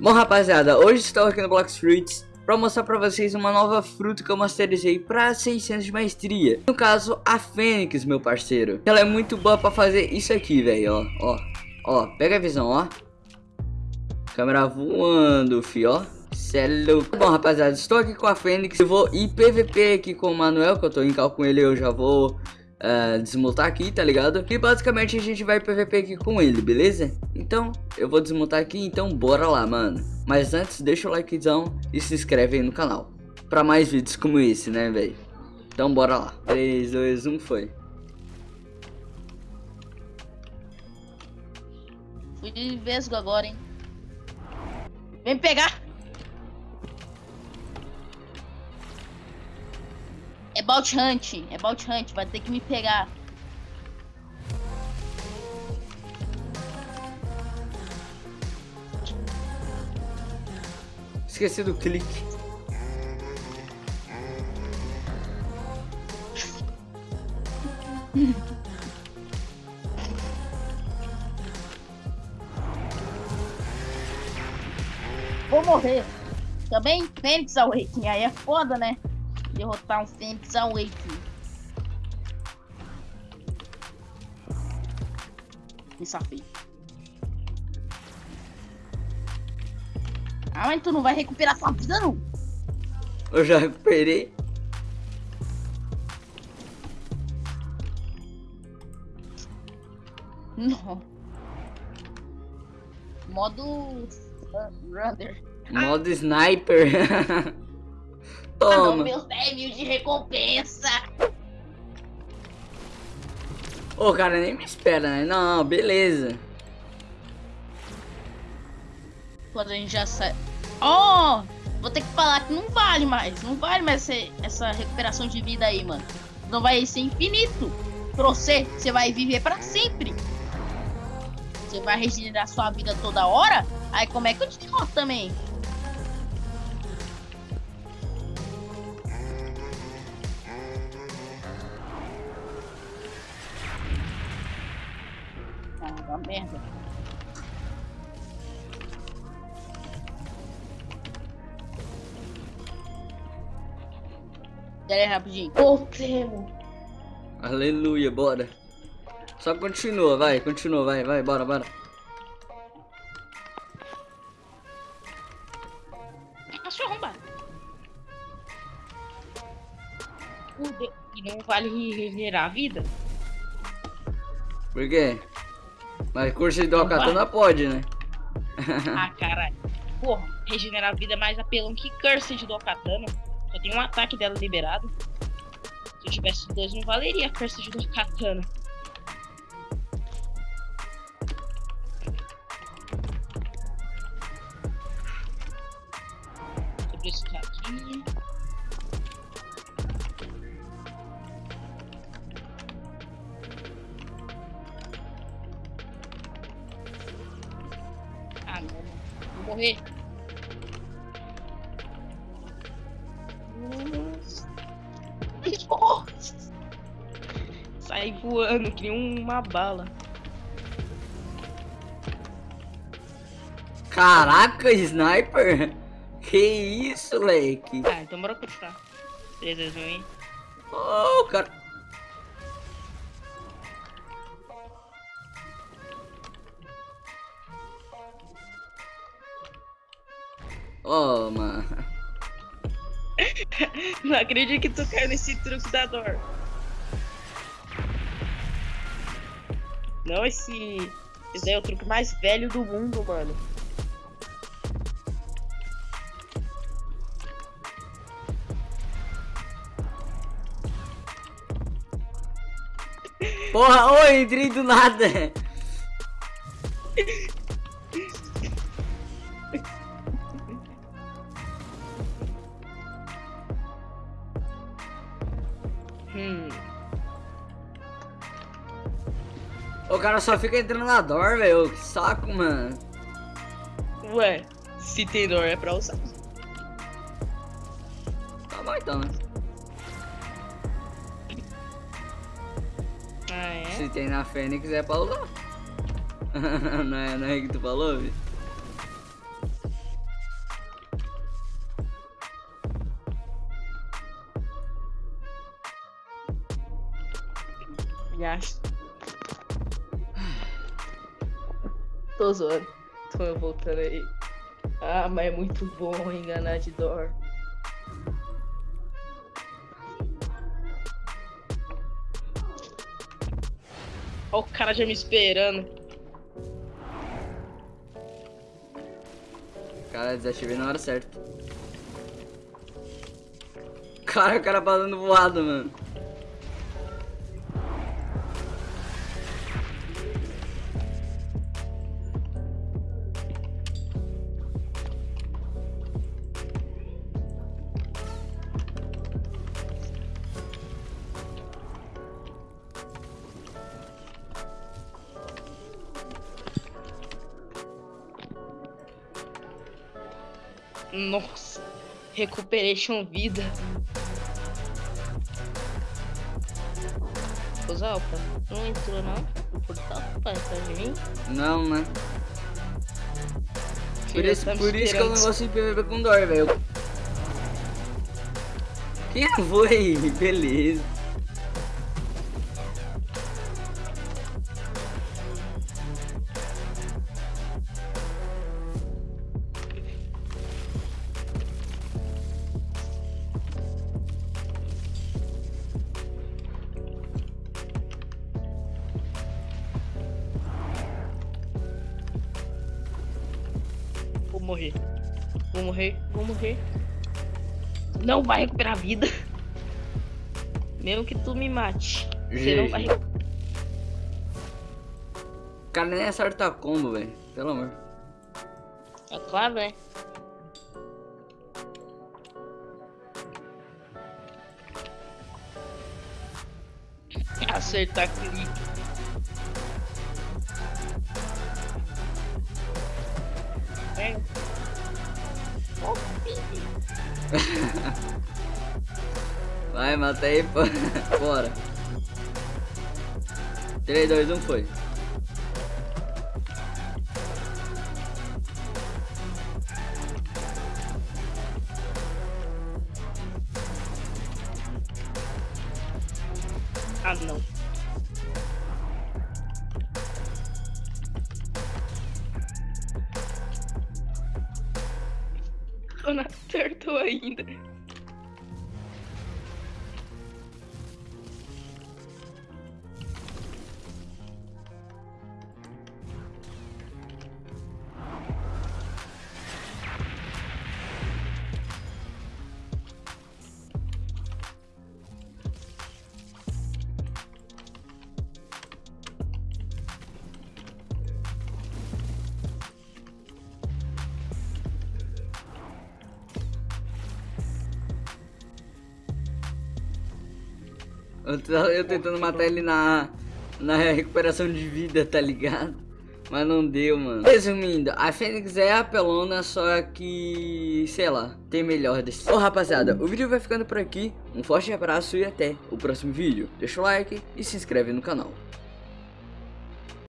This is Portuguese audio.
Bom, rapaziada, hoje estou aqui no Blox Fruits para mostrar para vocês uma nova fruta que eu masterizei para 600 de maestria. No caso, a Fênix, meu parceiro. Ela é muito boa para fazer isso aqui, velho, ó, ó. Ó, pega a visão, ó. Câmera voando, fi, ó. Cê é louco. Bom, rapaziada, estou aqui com a Fênix. Eu vou ir PVP aqui com o Manuel, que eu tô em cal com ele. Eu já vou uh, desmutar aqui, tá ligado? E basicamente a gente vai PVP aqui com ele, beleza? Então, eu vou desmutar aqui, então bora lá, mano. Mas antes, deixa o likezão e se inscreve aí no canal. Pra mais vídeos como esse, né, velho? Então bora lá. 3, 2, 1, foi. Fui de vesgo agora, hein? Vem pegar! Bout Hunt, é Bout Hunt, vai ter que me pegar. Esqueci do clique. Vou morrer. Também Fênix Awakening, aí é foda, né? Derrotar um Fênix Awakening. Me safei. Ah, mas tu não vai recuperar sua vida, não. Eu já recuperei. Não. Modo Runner. Modo Sniper. Toma. Toma. meus 10 mil de recompensa. Ô, cara, nem me espera, né? Não, beleza. Quando a gente já sai. Oh! Vou ter que falar que não vale mais. Não vale mais essa, essa recuperação de vida aí, mano. Não vai ser infinito. Pra você, você vai viver pra sempre. Você vai regenerar sua vida toda hora. Aí como é que eu te derroto também? Merda. Aí, rapidinho. Voltemos. Aleluia, bora. Só continua, vai, continua, vai, vai, bora, bora. Cachorro. Fudeu. E não vale regenerar a vida? Por quê? Mas curso de Não katana pode, né? ah, caralho. Porra, regenerar a vida é mais apelão que Cursed do Katana. Só tem um ataque dela liberado. Se eu tivesse dois, não valeria Cursed do Katana. Sobre isso aqui. Morrer. Sai voando que nem uma bala. Caraca, sniper! Que isso, leque? Ah, então bora continuar. Beleza, hein? Oh, cara. Oh, mano. Não acredito que tu caiu nesse truque da dor. Não, esse. Esse é o truque mais velho do mundo, mano. Porra, oi, entrei do nada. O cara só fica entrando na dor, velho. Que saco, mano. Ué, se tem dor é pra usar. Tá bom então, né? Ah, é? Se tem na Fênix é pra usar. não, é, não é que tu falou, viu? Gasto. Tô zoando. Tô voltando aí. Ah, mas é muito bom enganar de dor. Ó o cara já me esperando. Cara, desativei na hora certa. Cara, o cara passando voado, mano. Nossa, recuperation vida. Ô Zalpa, não entrou não? O portal pra atrás de mim? Não, né? Por isso, tá por isso que eu não gosto de PVP com dor, velho. Quem foi? Beleza. Morrer. Vou morrer, vou morrer. Não vai recuperar a vida. Mesmo que tu me mate. Você não vai. O cara nem acerta combo, velho. Pelo amor. É claro, né? Acertar clique. Vai, mata aí, pô. Bora. 3, 2, 1, foi. Ah, não. Turtle ainda. Eu, tô- eu tentando matar ele na, na recuperação de vida, tá ligado? Mas não deu, mano. Resumindo, a Fênix é apelona, só que, sei lá, tem melhor desse. Ô rapaziada, o vídeo vai ficando por aqui. Um forte abraço e até o próximo vídeo. Deixa o like e se inscreve no canal.